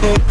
Hey.